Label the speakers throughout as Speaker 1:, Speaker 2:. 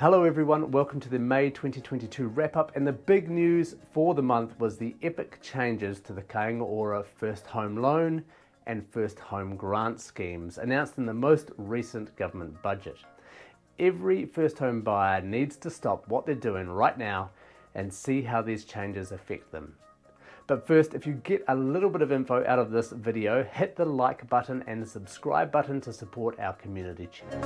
Speaker 1: Hello everyone, welcome to the May 2022 wrap up and the big news for the month was the epic changes to the Kāinga Ora First Home Loan and First Home Grant schemes announced in the most recent government budget. Every first home buyer needs to stop what they're doing right now and see how these changes affect them. But first, if you get a little bit of info out of this video, hit the like button and the subscribe button to support our community channel.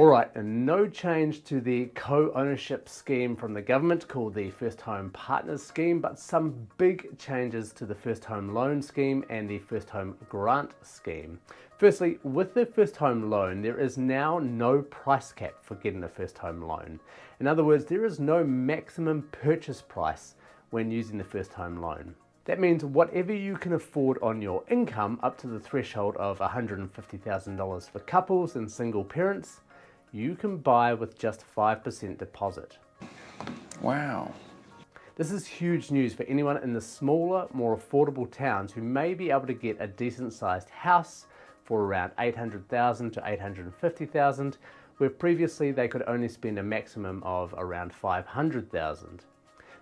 Speaker 1: Alright, and no change to the co-ownership scheme from the government called the First Home Partners Scheme, but some big changes to the First Home Loan Scheme and the First Home Grant Scheme. Firstly, with the First Home Loan, there is now no price cap for getting a First Home Loan. In other words, there is no maximum purchase price when using the First Home Loan. That means whatever you can afford on your income up to the threshold of $150,000 for couples and single parents, you can buy with just 5% deposit.
Speaker 2: Wow.
Speaker 1: This is huge news for anyone in the smaller, more affordable towns who may be able to get a decent sized house for around 800,000 to 850,000, where previously they could only spend a maximum of around 500,000.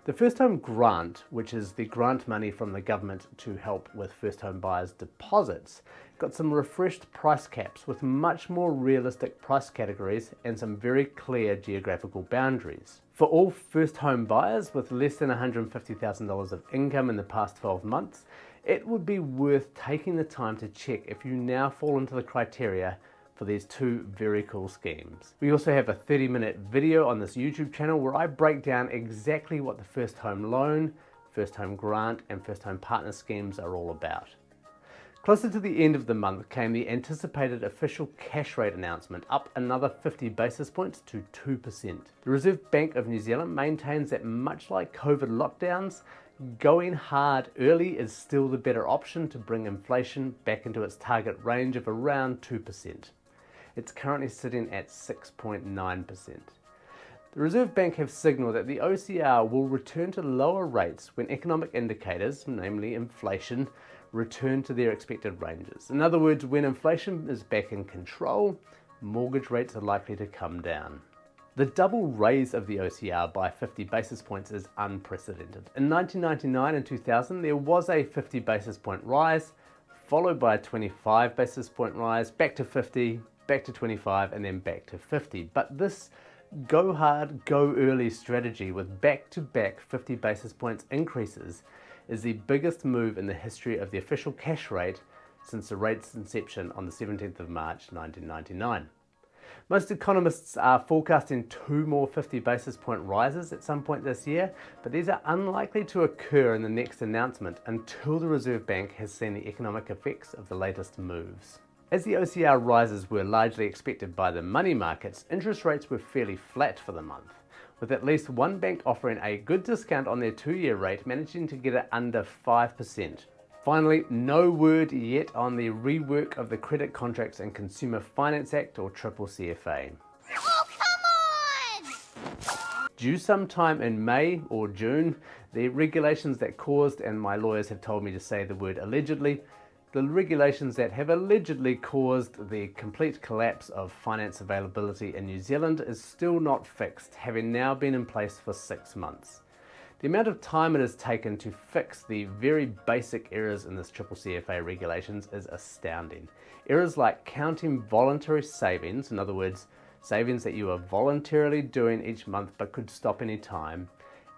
Speaker 1: The First Home Grant, which is the grant money from the government to help with first home buyers' deposits, got some refreshed price caps with much more realistic price categories and some very clear geographical boundaries. For all first home buyers with less than $150,000 of income in the past 12 months, it would be worth taking the time to check if you now fall into the criteria for these two very cool schemes. We also have a 30 minute video on this YouTube channel where I break down exactly what the first home loan, first home grant and first home partner schemes are all about. Closer to the end of the month came the anticipated official cash rate announcement, up another 50 basis points to 2%. The Reserve Bank of New Zealand maintains that much like COVID lockdowns, going hard early is still the better option to bring inflation back into its target range of around 2%. It's currently sitting at 6.9%. The Reserve Bank have signalled that the OCR will return to lower rates when economic indicators, namely inflation, return to their expected ranges. In other words, when inflation is back in control, mortgage rates are likely to come down. The double raise of the OCR by 50 basis points is unprecedented. In 1999 and 2000, there was a 50 basis point rise, followed by a 25 basis point rise, back to 50, back to 25 and then back to 50. But this go hard, go early strategy with back-to-back -back 50 basis points increases is the biggest move in the history of the official cash rate since the rate's inception on the 17th of March 1999. Most economists are forecasting two more 50 basis point rises at some point this year, but these are unlikely to occur in the next announcement until the Reserve Bank has seen the economic effects of the latest moves. As the OCR rises were largely expected by the money markets, interest rates were fairly flat for the month, with at least one bank offering a good discount on their two-year rate, managing to get it under 5%. Finally, no word yet on the rework of the Credit Contracts and Consumer Finance Act or Triple CFA.
Speaker 3: Oh, come on!
Speaker 1: Due sometime in May or June, the regulations that caused, and my lawyers have told me to say the word allegedly, the regulations that have allegedly caused the complete collapse of finance availability in New Zealand is still not fixed, having now been in place for six months. The amount of time it has taken to fix the very basic errors in this Triple CFA regulations is astounding. Errors like counting voluntary savings, in other words, savings that you are voluntarily doing each month but could stop any time,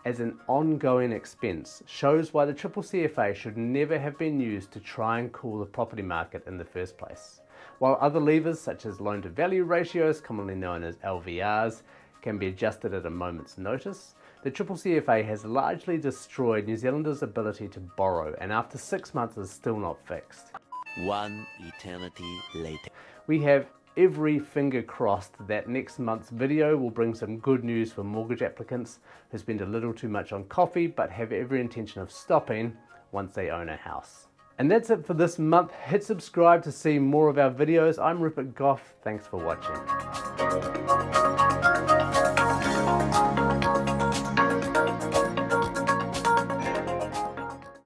Speaker 1: as an ongoing expense shows why the Triple CFA should never have been used to try and cool the property market in the first place. While other levers such as loan to value ratios, commonly known as LVRs, can be adjusted at a moment's notice, the Triple CFA has largely destroyed New Zealanders' ability to borrow and after six months is still not fixed.
Speaker 2: One eternity later.
Speaker 1: We have every finger crossed that next month's video will bring some good news for mortgage applicants who spend a little too much on coffee but have every intention of stopping once they own a house. And that's it for this month. Hit subscribe to see more of our videos. I'm Rupert Goff. Thanks for watching.